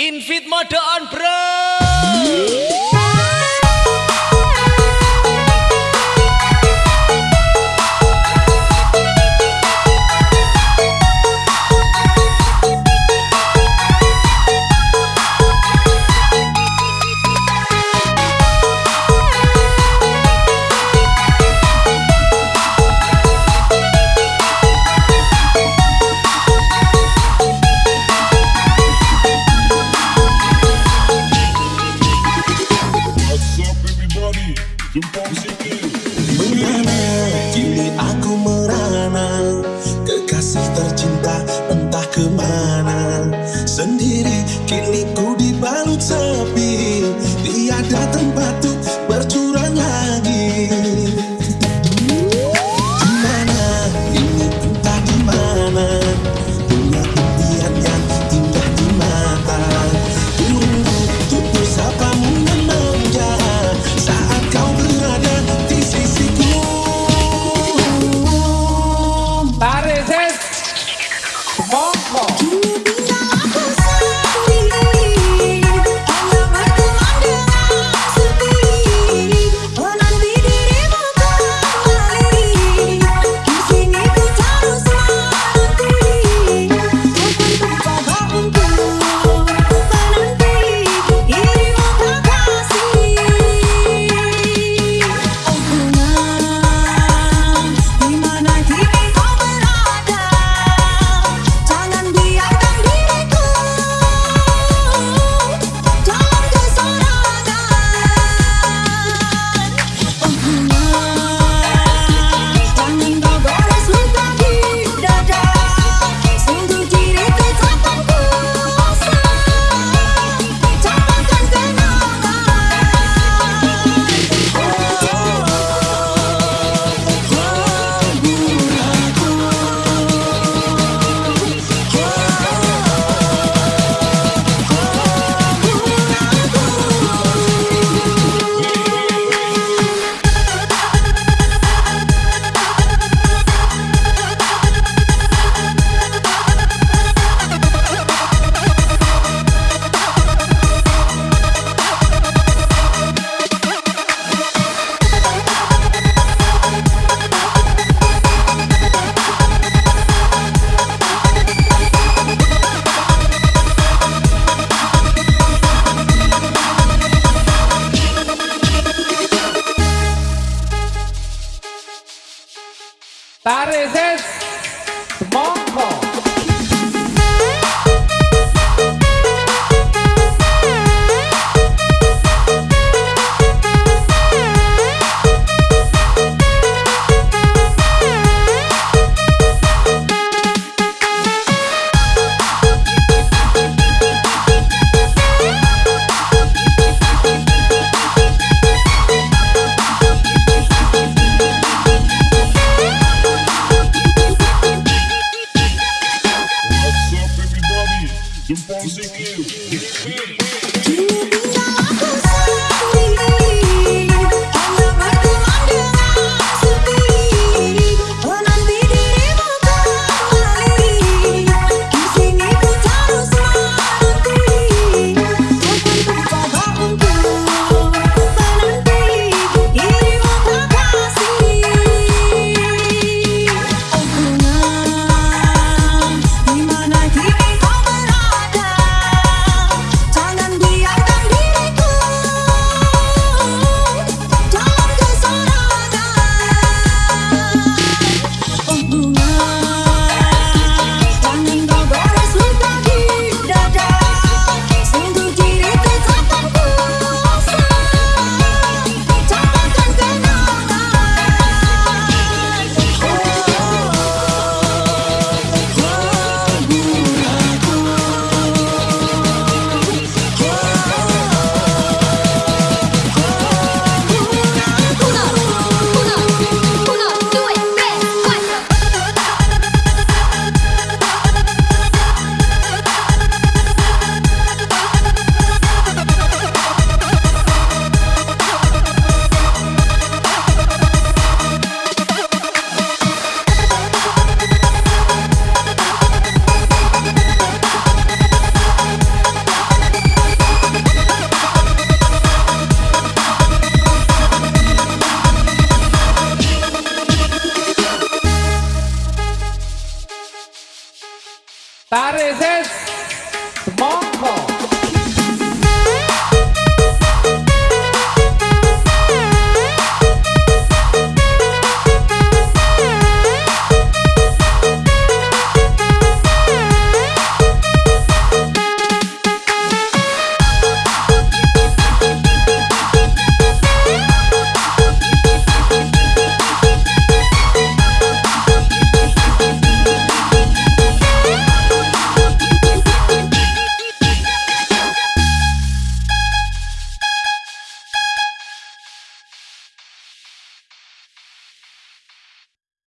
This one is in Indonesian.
Invit mode on bro. Bagaimana kini aku merana Kekasih tercinta entah ke mana Sendiri kini ku dibalut sepi dia datang. Do you Tardes es.